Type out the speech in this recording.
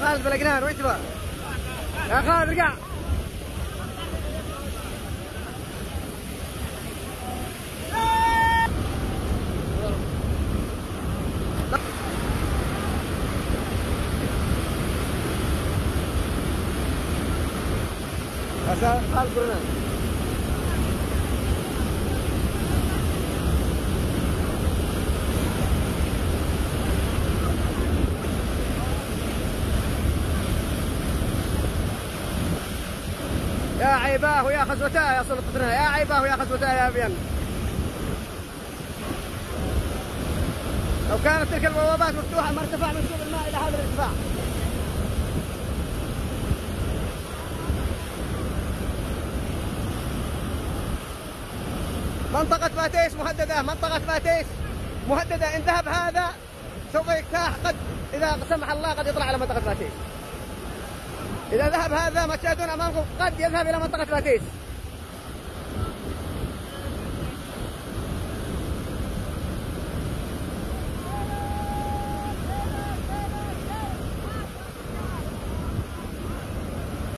خالد بالاقنان وين تبغى؟ يا خالد ارجع يا عيباه يا خزوتاه يا سلطتنا يا عيباه يا خزوتاه يا ابين لو كانت تلك البوابات مفتوحة ما ارتفع منسوب الماء منطقة فاتيس مهددة منطقة فاتيس مهددة. إن ذهب هذا سوف يجتاح قد إذا سمح الله قد يطلع على منطقة فاتيس. إذا ذهب هذا ما تشاهدون أمامكم قد يذهب إلى منطقة فاتيس.